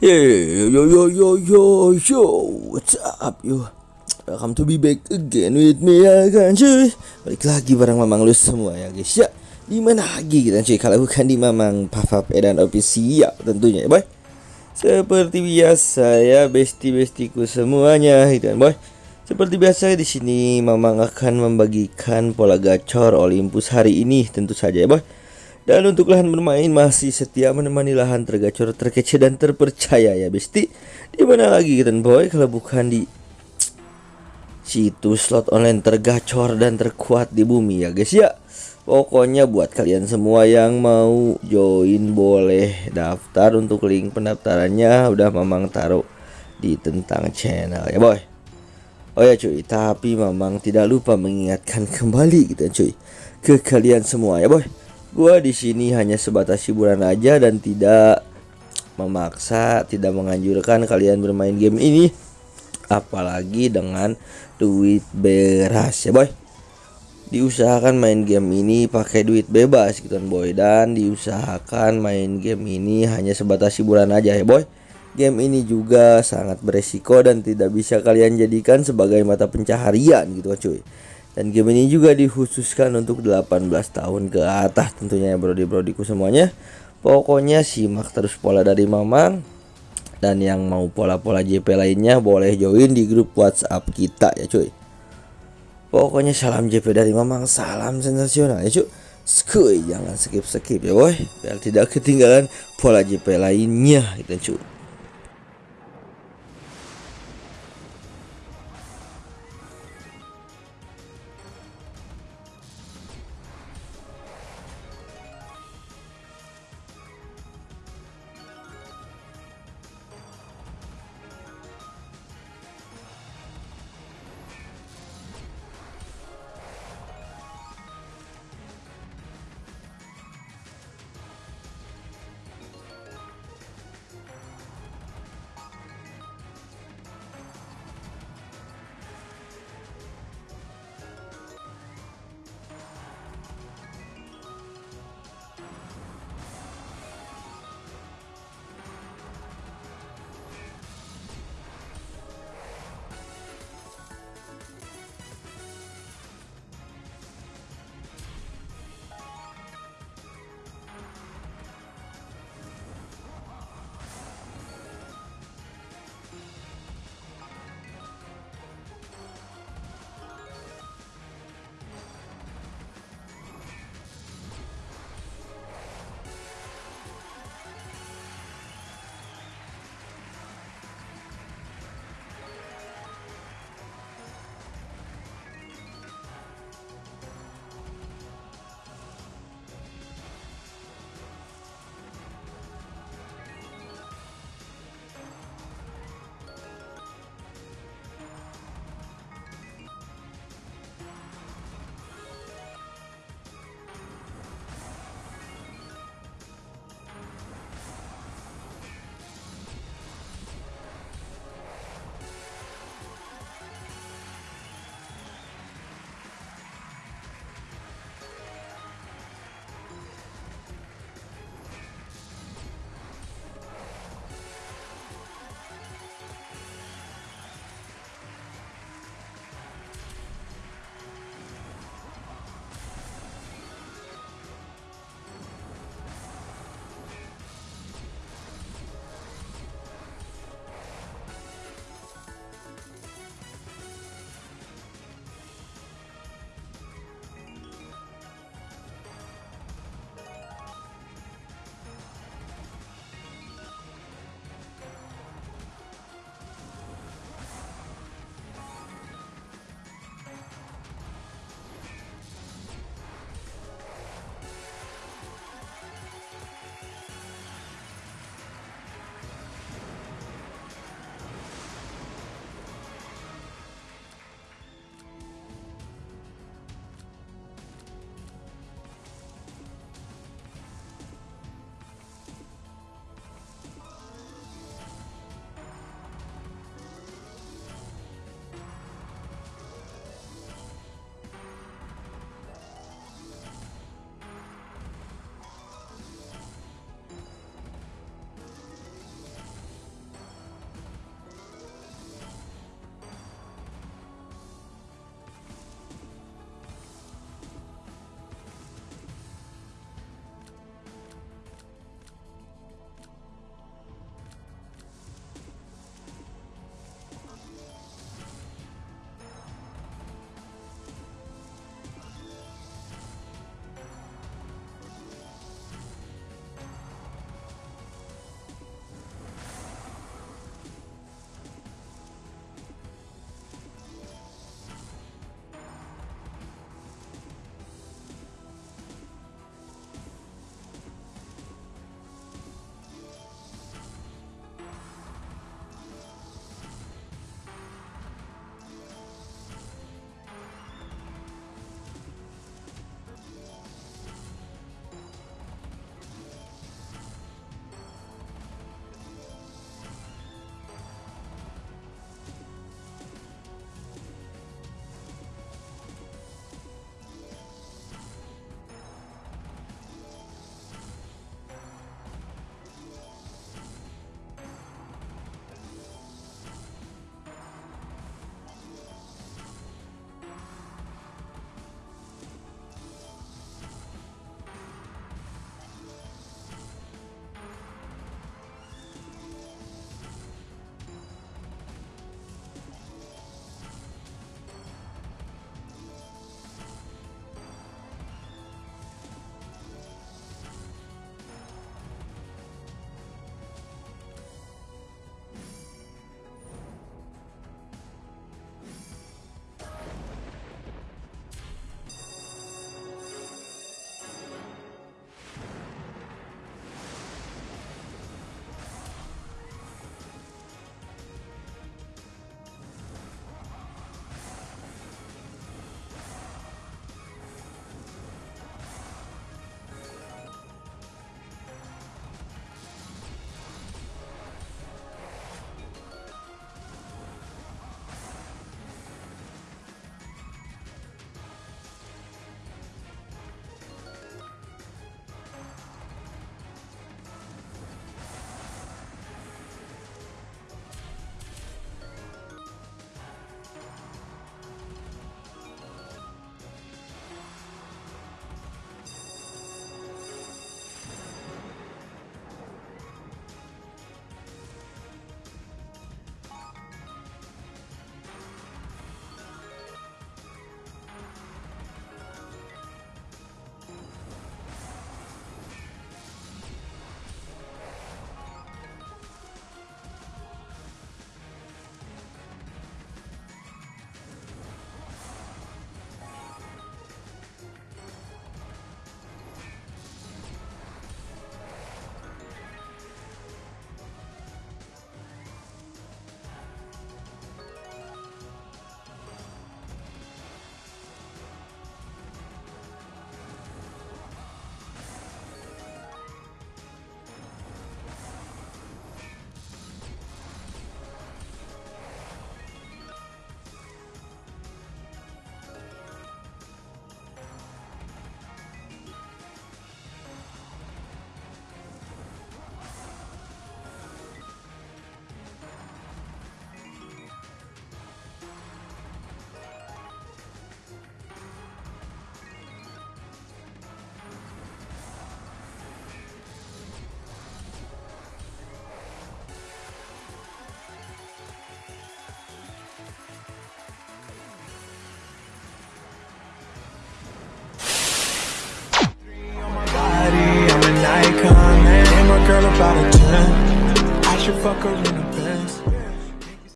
Hey, yo yo yo yo yo, what's up yo? Welcome to be back again with me ya kan cuy. Balik lagi bareng Mamang lu semua ya guys ya. Di mana lagi kita cuy kalau bukan di Mamang Papa Edan official tentunya ya boy. Seperti biasa ya besti-bestiku semuanya gitu kan boy. Seperti biasa di sini Mamang akan membagikan pola gacor Olympus hari ini tentu saja ya boy. Dan untuk lahan bermain masih setia menemani lahan tergacor, terkece dan terpercaya ya besti. Di mana lagi kita boy kalau bukan di situs slot online tergacor dan terkuat di bumi ya guys ya. Pokoknya buat kalian semua yang mau join boleh daftar untuk link pendaftarannya udah Mamang taruh di tentang channel ya boy. Oh ya cuy, tapi Mamang tidak lupa mengingatkan kembali gitu cuy ke kalian semua ya boy Gua di sini hanya sebatas hiburan aja dan tidak memaksa, tidak menganjurkan kalian bermain game ini apalagi dengan duit beras ya boy. Diusahakan main game ini pakai duit bebas gitu kan boy dan diusahakan main game ini hanya sebatas hiburan aja ya boy. Game ini juga sangat beresiko dan tidak bisa kalian jadikan sebagai mata pencaharian gitu kan cuy. Dan game ini juga dikhususkan untuk 18 tahun ke atas tentunya ya brodi-brodiku semuanya. Pokoknya simak terus pola dari Mamang dan yang mau pola-pola JP lainnya boleh join di grup WhatsApp kita ya cuy. Pokoknya salam JP dari Mamang, salam sensasional ya cuy. Skuy, jangan skip-skip ya boy, biar tidak ketinggalan pola JP lainnya gitu cuy.